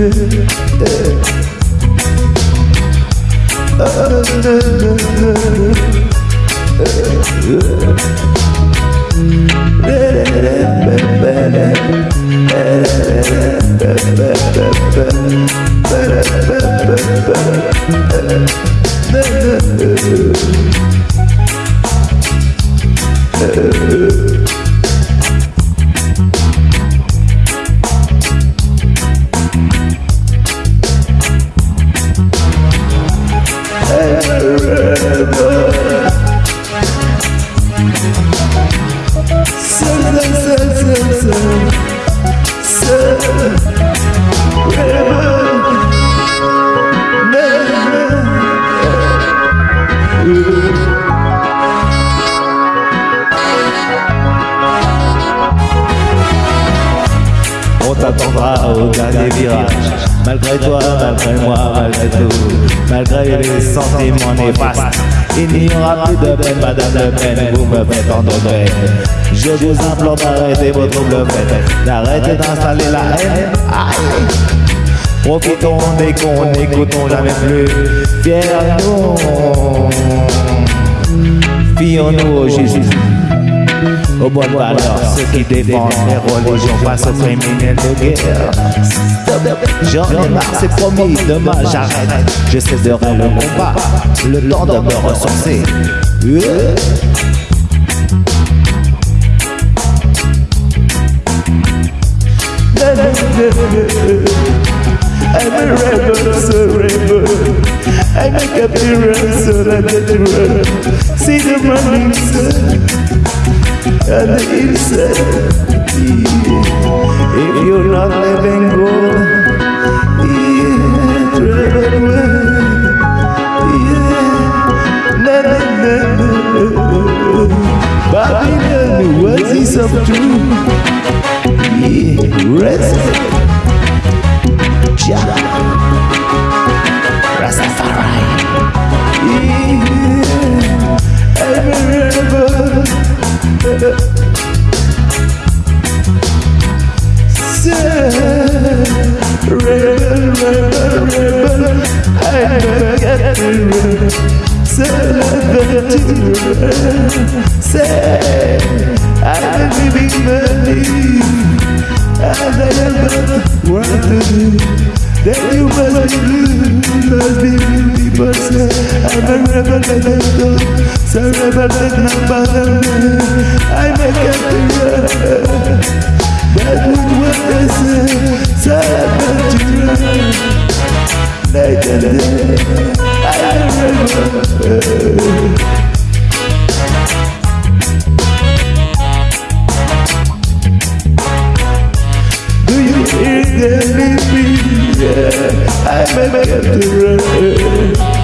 Uh On t'attendra au dernier virage. Malgré toi, malgré moi, malgré tout. Malgré les sentiments néfastes Il n'y aura plus de peine, madame Le Pen Vous me faites endormir Je vous implore d'arrêter vos troubles faits D'arrêter d'installer la haine. Aïe. Profitons des cons, n'écoutons jamais plus. Fiers-nous Fions-nous au Jésus aux bonnes valeurs, ceux qui défendent les religions face aux criminels de guerre. J'en ai marre, c'est promis, demain j'arrête. Je cesserai le combat, le temps de me ressourcer. Euh. I'm a rebel, so rebel. So that. See the. And hillside. If you're not living good, yeah, rebel way. Yeah, na na na na. Babylon, what is up to? Yeah, rest. Rebel Say, rebel, rebel, I never get the rebel Say, I'm a living believe and I never want to do Then you must be blue, must be blue People say I'm a rebel and I'm done So rebel that not bother me I make it to run That would what they say So I'm Night and day a Do you hear them me? Yeah, I may get to.